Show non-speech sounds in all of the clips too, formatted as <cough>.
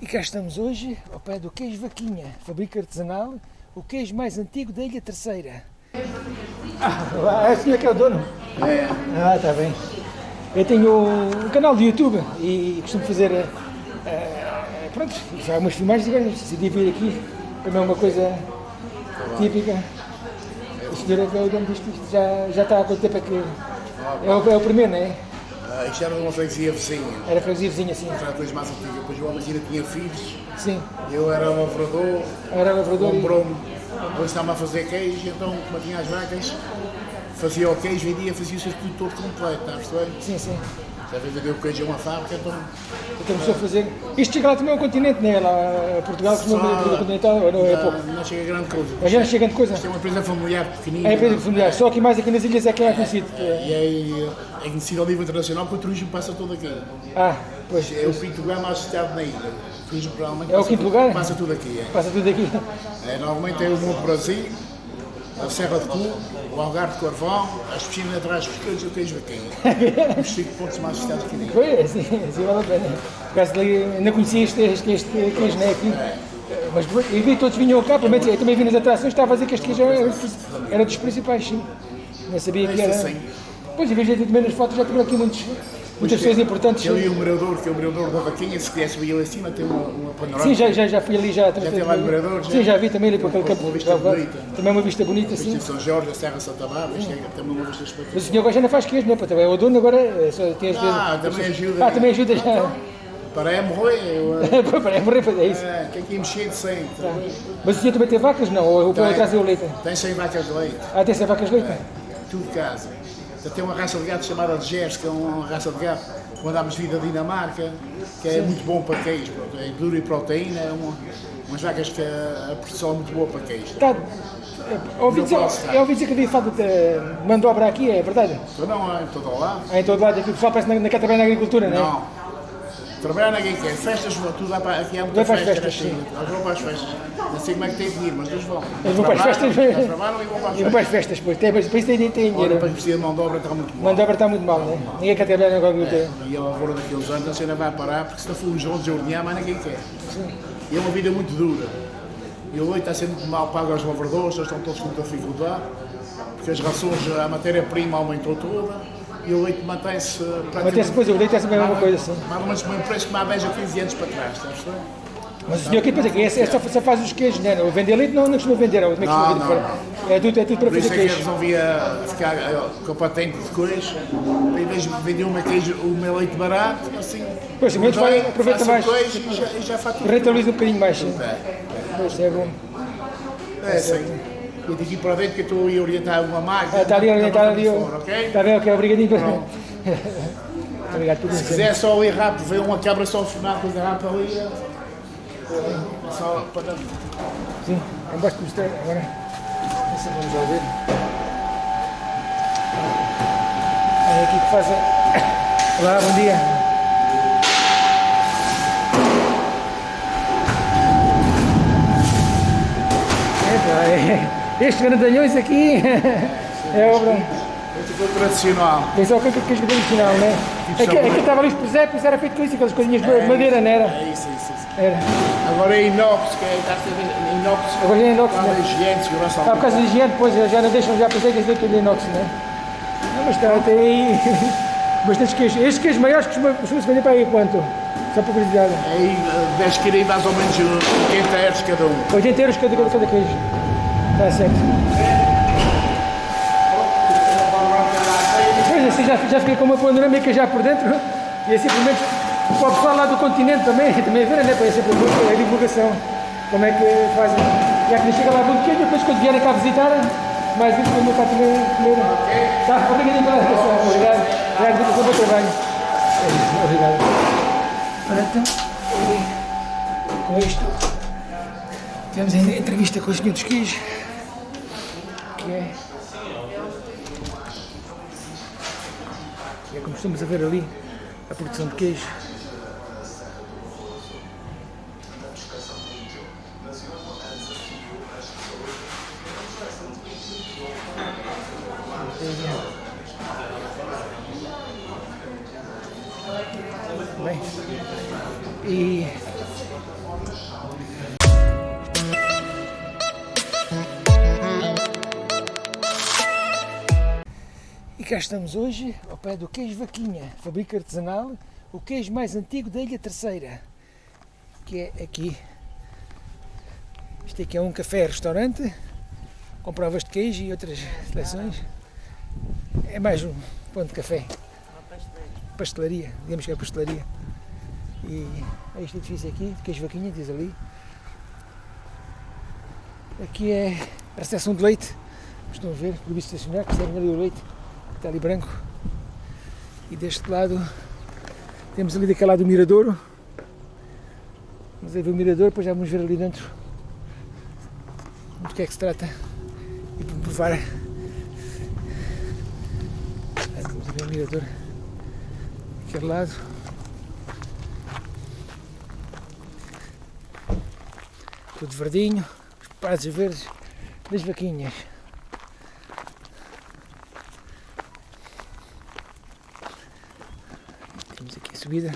E cá estamos hoje ao pé do queijo Vaquinha, fábrica artesanal, o queijo mais antigo da Ilha Terceira. Ah, é o senhor que é o dono? É. Ah, está bem. Eu tenho um canal de YouTube e costumo fazer, eh, pronto, já umas filmagens e agora decidi vir aqui, também é uma coisa típica. O senhor é que é o dono disto, isto já, já está há quanto tempo é que... É o, é o primeiro, não é? Ah, isto era uma freguesia vizinha. Era freguesia vizinha, sim. Era a coisa mais antiga. Depois o homem ainda tinha filhos. Sim. Eu era lavrador. Era lavrador e... Comprou-me. Depois estava a fazer queijo. Então, como tinha as vacas, fazia o queijo, vendia, fazia o circuito todo completo. Está a perceber? Sim, sim. Já veio vender o queijo a uma fábrica, então. Então começou a fazer. Isto chega lá também ao continente, não é? Lá a Portugal costuma Só- vender continental, não é não, pouco? não chega a grande coisa. Mas já não chega de coisa. Isto é uma empresa familiar pequenina. É empresa familiar, só aqui mais aqui nas ilhas é que é conhecido. é- E aí é conhecido ao nível internacional porque o turismo passa todo aqui. Ah, pois, É o quinto lugar mais visitado na ilha. O turismo provavelmente É o quinto lugar? Passa tudo aqui, é. passa tudo aqui. É, normalmente é o Monte Brasil, a Serra de Cu, o Algarve de Corvão, as piscinas atrás dos queijos e o queijo aqui. <laughs> Os cinco pontos mais visitados aqui dentro. Foi, assim, assim vale a pena. Por causa dali, ainda conhecia este, este, este queijo, não é? Aqui. Mas e vi todos vinham cá, pelo menos eu também vi nas atrações, estava a dizer que este queijo era, era dos principais, sim. Não sabia que era. Sim. Pois, e vejo também nas fotos, já tinha aqui muitos, muitas pessoas importantes. Eu e o mirador, que é o mirador da Vaquinha, se conhece bem ali acima, tem uma, uma panorâmica. Sim, já, já, já fui ali, já. Já tem lá no mirador, já? Sim, já vi também ali para aquele Uma campo. vista já vai. bonita. Também uma vista bonita, Vista sim. em São Jorge, a Serra Santa Bárbara, isto é também uma vista Mas o espetacular. senhor agora já não faz queijo, não é? Também é o dono agora, é só tem as Ah, vezes- também ajuda. Ah, também ajuda já. Para é morrer, eu, <laughs> Para é morrer, é isso. é, que aqui mexer de sempre. Mas o senhor também tem vacas? Não, ou o Tem. para trazer o leite? Tem 100 vacas de leite. Ah, tem 100 vacas de leite? tudo de casa. Então, tem uma raça de gato chamada de Gers, que é uma raça de gato que mandámos vir da Dinamarca, que é muito bom para queijo. Pronto, é duro e proteína, é uma, umas vacas que a, a produção é muito boa para queijo. Tá. Ouvi Não dizer, eu ouvi dizer que havia falta de mandobra aqui, é verdade? Então não é em todo lado. Ah, em todo lado, aqui o pessoal parece que não quer trabalhar na agricultura, não é? Não. Trabalhar ninguém quer. Festas, tudo vai para aqui há muita para festa. festas, assim. sim. Eles vão para as festas. Não sei como é que tem dinheiro, mas eles vão. Eles vão para as festas. eles Trabalham e vão para as E vão para festas. as festas, pois. Tem, isso tem, tem Olha, dinheiro. para precisa de mão de obra está muito bom. Mandobra está muito mal, não é? Ninguém quer trabalhar na agricultura. E a lavoura daqueles anos, a cena vai parar, porque se não for os outros a ordenhar, mais ninguém quer. E é uma vida muito dura. E o leite está sendo muito mal pago aos lavradores, eles estão todos com muita dificuldade, porque as rações, a matéria-prima aumentou toda, e o leite mantém-se Mantém-se, pois, o leite é sempre a mesma coisa, assim. Mais ou menos o mesmo preço que 10 ou 15 anos para trás, está a perceber? Mas o senhor aqui esse, esse só, só faz os queijos, não é? O vender leite não, não costuma vender, é que Não, não, fora? É tudo, é tudo para Por isso fazer é que eu queijo. resolvia ficar eh, com a patente de queijo, em vez de vender uma queijo, o meu leite barato, assim, Pois, menos vai- aproveita o mais. queijo e já, já fatura. Rentabiliza um bocadinho mais, sim. É. Pois, é bom. É, sim. E daqui para dentro que eu estou a orientar uma máquina. Está ali, está está ali. Está bem, ok, obrigadinho. Obrigado por Se quiser só ir rápido, ver uma cabra só final, coisa rápida ali. É é só para. Sim, eu gosto de mostrar agora. Vamos já ver. Olha aqui que faz a... Olá, bom dia. Epa, <laughs> é- Estes grandalhões aqui é obra. Foi tradicional. Esse é o que que é tradicional, né? É que, é que estava ali os presépios, era feito com isso, aquelas coisinhas de madeira, não era? É isso, é isso. é isso. Era. Agora é inox, que é, ser inox. Agora é inox, Para né? higiene, segurança Ah, por causa da higiene, depois já não deixam, já pensei que esse daqui é de inox, não é? Não, mas está, tem aí <laughs> bastantes queijos. Estes queijos maiores costumam costumam se vender para aí quanto? Só para curiosidade. Aí eh, 10 quilos, mais ou menos 80 euros cada um. 80 euros cada, cada, cada queijo. Está certo. Pois assim já, já fiquei com uma panorâmica já por dentro e pelo menos para o pessoal lá do continente também, também ver, né? Para a divulgação. Como é que fazem. Já que chega lá muito queijo, depois quando vierem cá visitar, mais vezes para cá também comer. Tá, obrigado pela atenção. Obrigado. Obrigado pelo seu trabalho. Obrigado. Ora então, com isto. Ainda a entrevista com o senhor dos queijos, que é, é como estamos a ver ali, a produção de queijo. Estamos hoje, ao pé do queijo Vaquinha, fabrica artesanal, o queijo mais antigo da Ilha Terceira, que é aqui. Isto aqui é um café-restaurante, com provas de queijo e outras seleções. É mais um ponto de café. Pastelaria, digamos que é pastelaria. E é este edifício aqui, de queijo Vaquinha, diz ali. Aqui é a recepção de leite, estão a ver, proibido estacionar, que serve ali o leite está ali branco. E deste lado temos ali daquele lado o miradouro. Vamos ver o mirador, depois já vamos ver ali dentro do que é que se trata e provar. Vamos ver o mirador daquele lado. Tudo verdinho, os prados verdes das vaquinhas. Temos aqui a subida.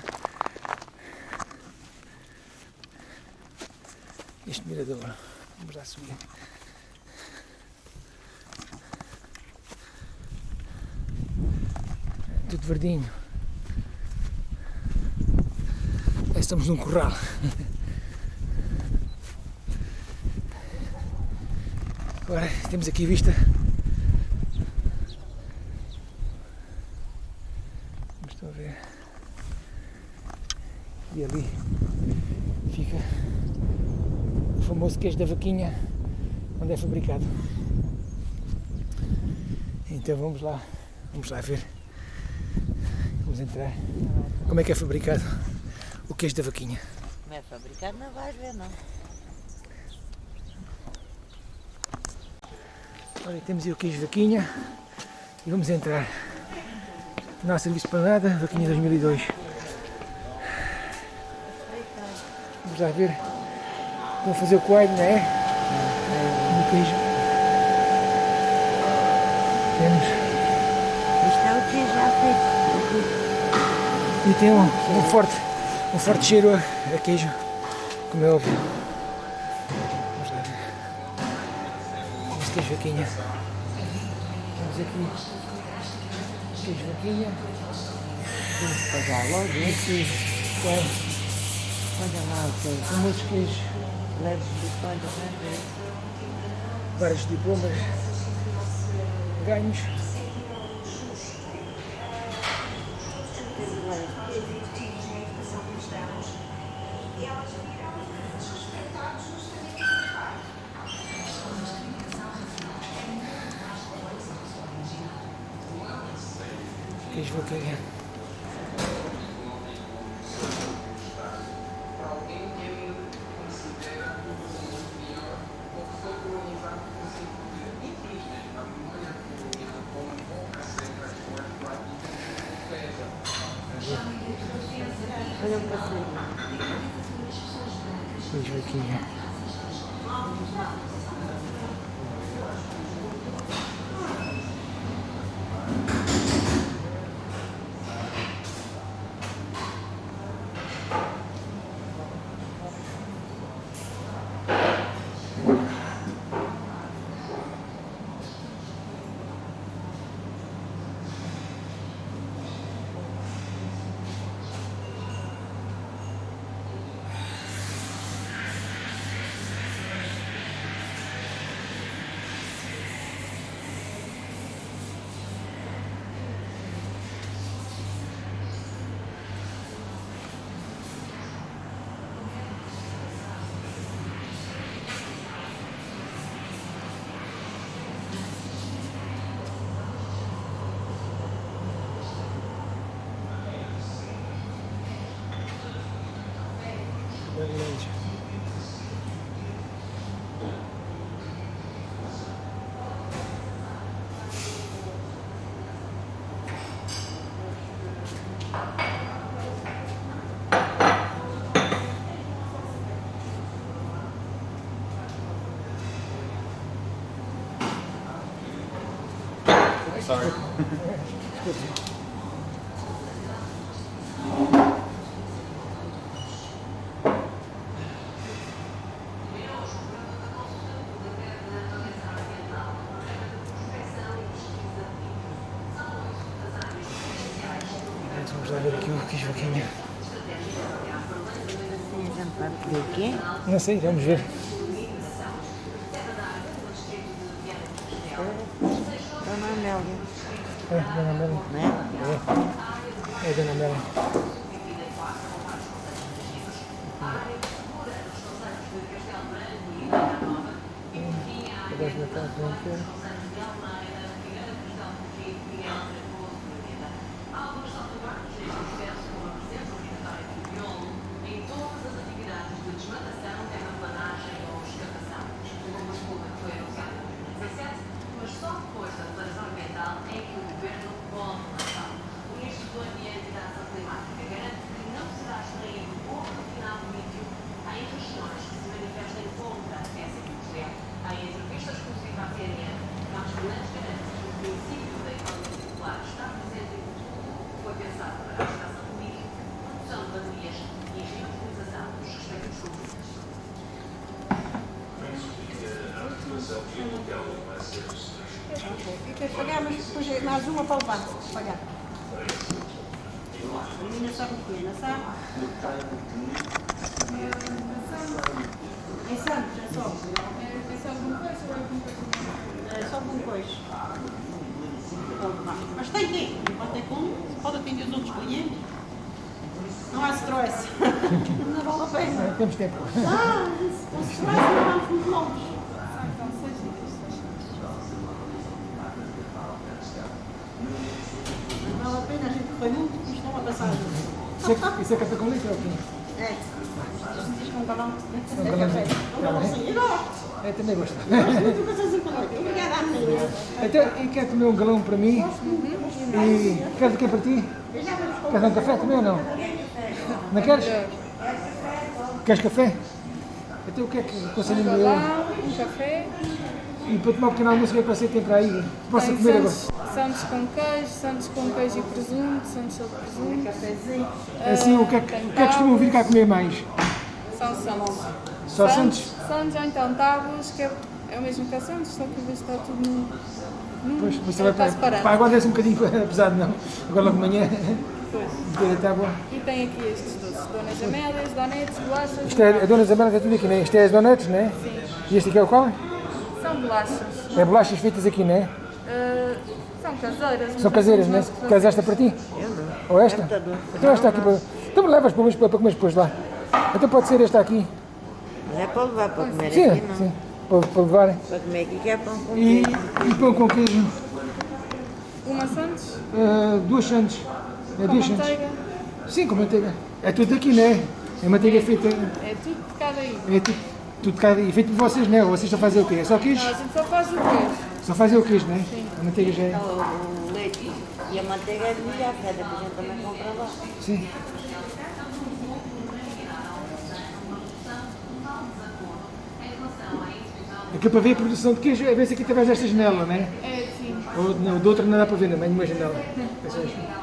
Este mirador. Vamos lá subir. Tudo verdinho. Estamos num corral. Agora temos aqui vista. Estão a ver. E ali fica o famoso queijo da vaquinha onde é fabricado. Então vamos lá, vamos lá ver. Vamos entrar. Como é que é fabricado o queijo da vaquinha? Não é fabricado, não vais ver, não. Olha, temos aí o queijo vaquinha e vamos entrar. Não há serviço para nada, vaquinha 2002. Vamos lá ver. Vou fazer o coelho, não é? No queijo. Temos. Isto é o que já feito. E tem um, um forte, um forte cheiro a, a queijo, como é óbvio. Vamos lá ver. Este queijo vaquinha. Temos aqui queijo vaquinha. Que pagar logo. Aqui, coelho. Olha lá o que famosos queijos, leves de diplomas, ganhos. Queijo vaquinha. Olha o passeio. Queijo vaquinha. Marilândia. sorry. Vamos lá ver aqui o que Joaquim. Ver? Não sei, vamos ver. that uma para levar. Pagar. A menina sabe o quê? Não sabe? Em Santos, é só. É só com coisa. Pode levar. Mas tem que Pode ter como? Pode atender os outros clientes. Não há stress. <laughs> Não vale a pena. É, Temos tempo. Ah, com stress não vamos muito longe. Não vale a pena, a gente foi muito, é uma passagem. Isso é, isso é café com leite ou o quê? É. Um. Um É. Um. Eu. É, também gosto. Menina. Então, e quer comer um galão para mim? E quer de quê para ti? Queres um café também ou não? Não queres? Queres café? Então o que é que conselho eu? Galão, um café, E para tomar um pequeno almoço, o que é que você tem para aí? Posso tem comer agora? sandes, sandes com queijo, sandes com queijo e presunto, sandes só de presunto. Cafézinho. Assim, o que é que, o que, é que costumam vir cá comer mais? São sandes. Só Santos? Sandes ou então tábuas, que é, é o mesmo que a sandes, só que estar tudo no... no Pois, você é, vai está para, para agora desce um bocadinho <laughs> pesado, não. Agora logo de manhã, Pois. <laughs> E tem aqui estes doces, donas amélias, donetes, bolachas. Isto é, a Dona Isabela está tudo aqui, né? Isto é as donuts, né? Sim. E este aqui é o qual? São bolachas. É bolachas feitas aqui, né? Ah, são caseiras. São caseiras, são né? os nossos Queres esta para ti? Eu não. Ou esta? Doce. Então esta aqui para... Então levas para, para, para comer depois lá. Então pode ser esta aqui. Mas é para levar para comer Sim, aqui, não. sim. Para, para levar. Para comer aqui que é pão com E, queijo. e pão com queijo. Uma sandes, Uh, duas sandes. É com duas sandes. manteiga. Sim, com manteiga. É tudo aqui, né? É manteiga feita... É tudo de cada aí. É tudo, tudo cá, e feito por vocês, né? Ou vocês só fazem o quê? É só queijo? Não, a gente só faz o queijo. Só fazem o queijo, né? Sim. A manteiga já é... O, o leite e a manteiga é de milhar, que é da que a gente também compra lá. Sim. Aqui para ver a produção de queijo, é ver se aqui através desta janela, né? É, sim. Ou não, de outra não dá para ver, não, é nenhuma janela. <laughs> É a-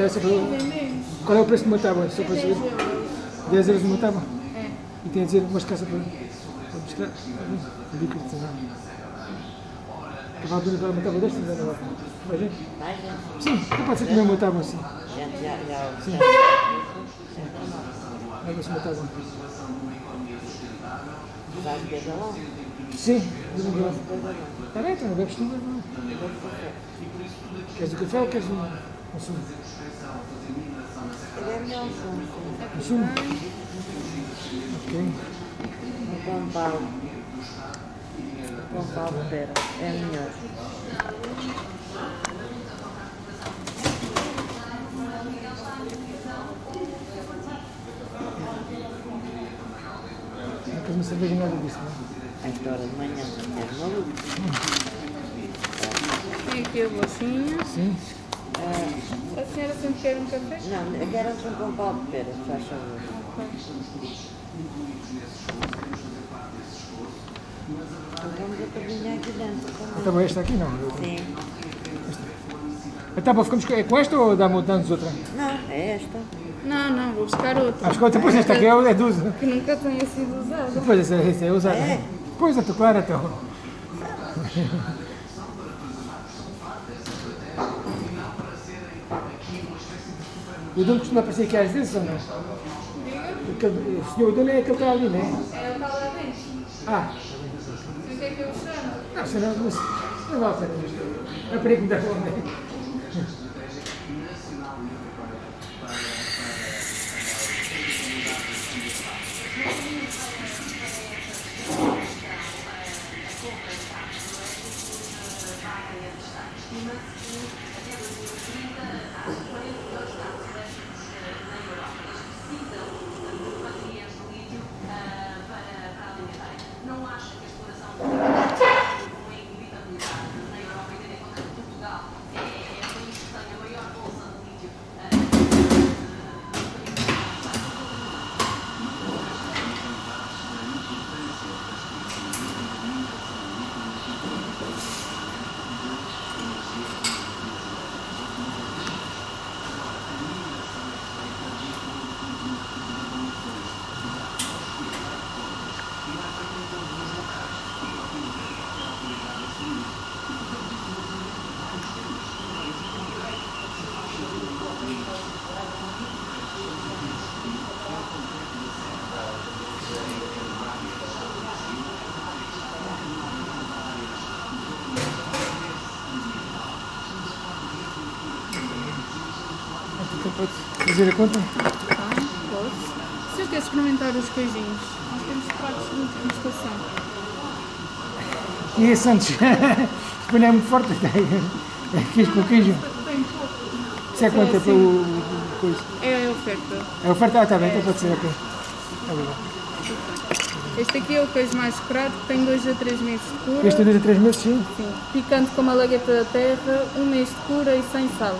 essa para... Vendemos. Qual é o preço de uma tábua? Só para 10 saber. euros. 10 euros uma tábua? É. E tem a dizer umas caças para, para mostrar. Líquido de sinal. Cavalo de para uma tábua destas, não vai? Vai, gente? Vai, gente. Sim, então pode ser comer uma tábua assim. Gente, já, já, Sim. Vai ver se uma tábua. vai ter galão. Sim, de um grão. Está bem, então, bebes tu, bebes tu. Queres o café ou queres um, é melhor um sumo, sim. Um sumo? Ok. Pau. Um pão pau de pera. É melhor. Não queres uma cerveja nada disso, não? A esta hora de manhã, és maluco. Sim, tem aqui a bolachinha. Sim. A senhora sempre quer um café? Não, eu quero sempre um pau de pera, se faz favor. Então vamos a cozinhar aqui dentro também. Então esta aqui não. Sim. Então bom, ficamos com é com esta ou dá-me damos outra? Não, é esta. Não, não, vou buscar outra. Acho que outra, pois esta aqui é é de uso. Que nunca tenha sido usada. Pois essa, essa é usada. É? Pois, estou claro então. <laughs> O dono costuma aparecer aqui às vezes ou não? Aquele- O senhor dono é aquele que está ali, não é? É o dentro. Ah, O que é que eu chamo? não, senão não, não vale a pena. É para aí que me dá fome. Então pode fazer a conta? Ah, posso. Se eu quer experimentar os queijinhos, nós temos pratos de degustação. E esse Santos? <laughs> Não é muito forte. <laughs> Queijo com queijo. Tem pouco. Isso é quanto é para o coisa? É a oferta. É oferta? Ah, está bem, então pode ser, ok. Tá bem. Este aqui é o queijo mais curado, que tem 2 a 3 meses de cura. Este é dois a três meses, sim? Sim. Picante como a lagueta da terra, um mês de cura e sem sal.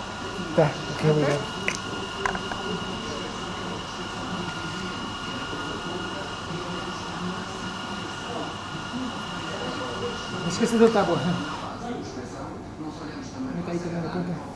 Tá, ok, obrigado. Não esqueça da tábua. Como está aí também na conta?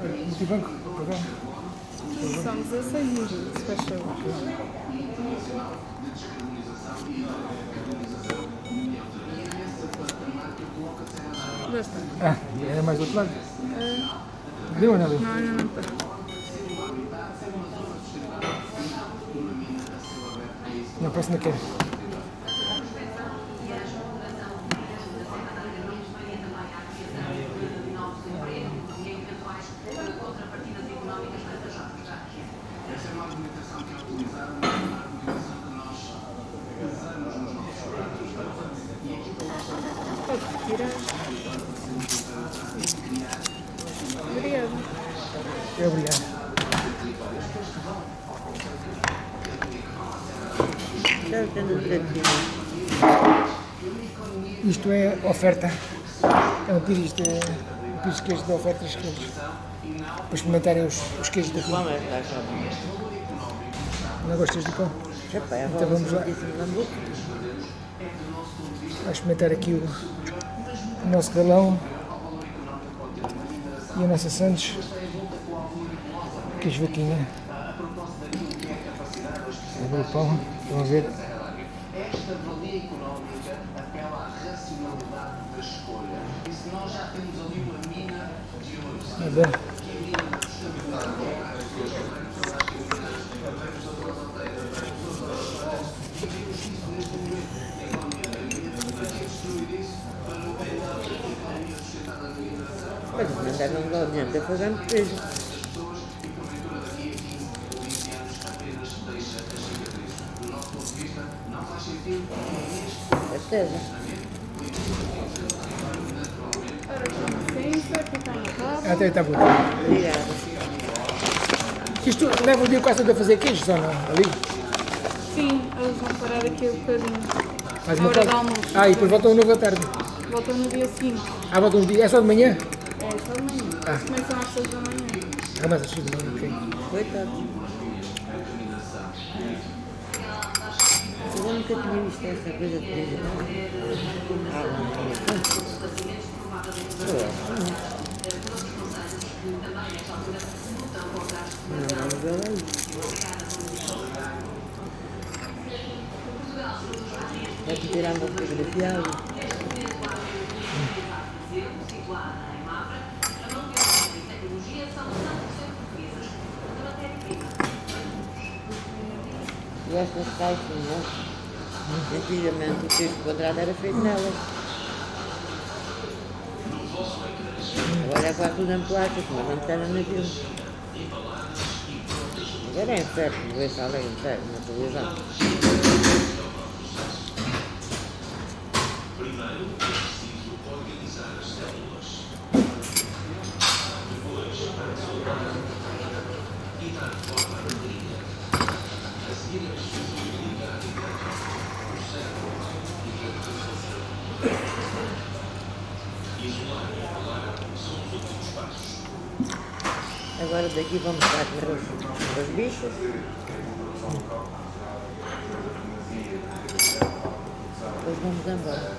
Olha, Multibanco, programa. São 16 minutos, se faz favor. Ah, é mais do outro lado. Deu ou não deu? Não, ainda não está. Não, parece que não quer. Pode retirar. Obrigada. É, obrigado. Isto é oferta. É um pires de, um pires de queijo de ofertas que eles, para experimentarem os, os queijos daqui. Vamos lá. Não gostas de pão? É Então vamos lá. de lambuco. Vai experimentar aqui o, o nosso galão e a nossa Santos. Queijo vaquinha. Abre o pão. A ver? A ver. Mas mandaram lá adiante a fazer um queijo. certeza. É até está bom. Obrigada. Isto leva o dia quase a fazer queijo, só não? Ali? Sim, eles vão parar aqui um bocadinho. Mais uma hora tarde. de almoço. Ah, e depois voltam de novo à tarde. Voltam no dia 5. Ah, voltam no dia. É só de manhã? É, só de manhã. Ah. Começam às 6 da manhã. Ah, mas às 6 da manhã, ok. Coitado. Nunca tinha visto essa coisa de coisa. Não. Não, não. Vai tirar uma fotografia. Estas caixinhas, antigamente o texto quadrado era feito nelas. Agora é quase tudo em plástico, mas antes era naquilo. Agora é inferno, ver se além inferno na televisão. Agora daqui vamos estar com os, os bichos. Depois vamos embora.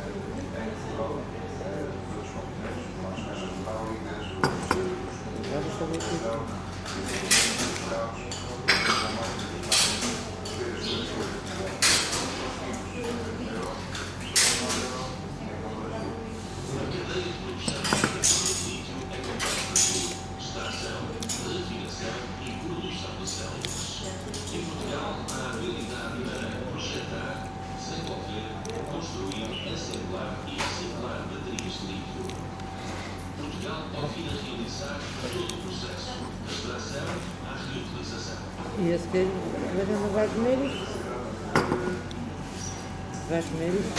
Agora estou aqui. E esse queijo, mas não vai comer isso? Vais comer isso?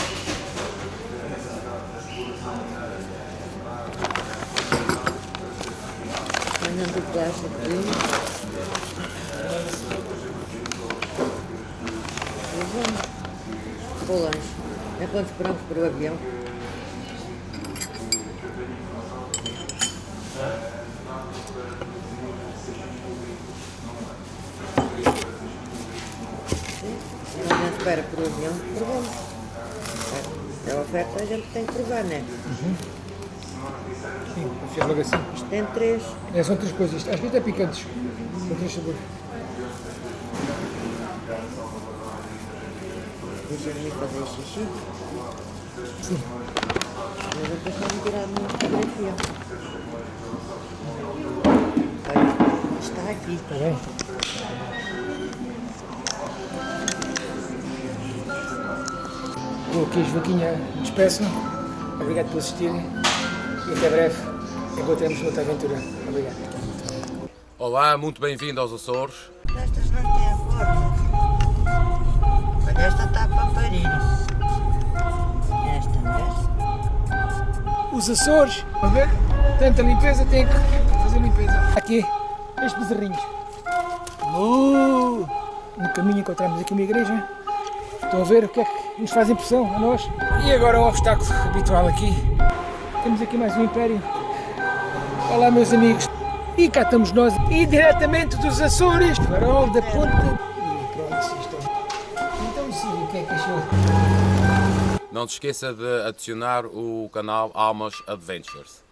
Mandando o plástico aqui. E vamos. Para o lanche. Enquanto esperamos para o avião. Quando a gente espera por o avião, provamos. É a oferta, a gente tem que provar, não é? Sim, fez logo assim. Isto tem três. É, são três coisas. Às vezes é picantes. São três sabores. Deixa-me ir fazer xixi. Sim. Mas eu estou me tirar uma fotografia. Olha, está aqui. Está bem? Vou aqui, Joaquinha, despeço. Obrigado por assistirem. E até breve. Encontramos noutra aventura. Obrigado. Olá, muito bem-vindo aos Açores. Esta está para parir. Esta, vês? Os Açores, a ver? Tanta limpeza, tem que fazer limpeza. Aqui, estes bezerrinhos. Uh, no caminho encontramos aqui uma igreja. Estão a ver o que é que nos faz impressão a nós. E agora o obstáculo habitual aqui. Temos aqui mais um império. Olá meus amigos. E cá estamos nós, e dos Açores, farol da ponta. Não se esqueça de adicionar o canal Almas Adventures.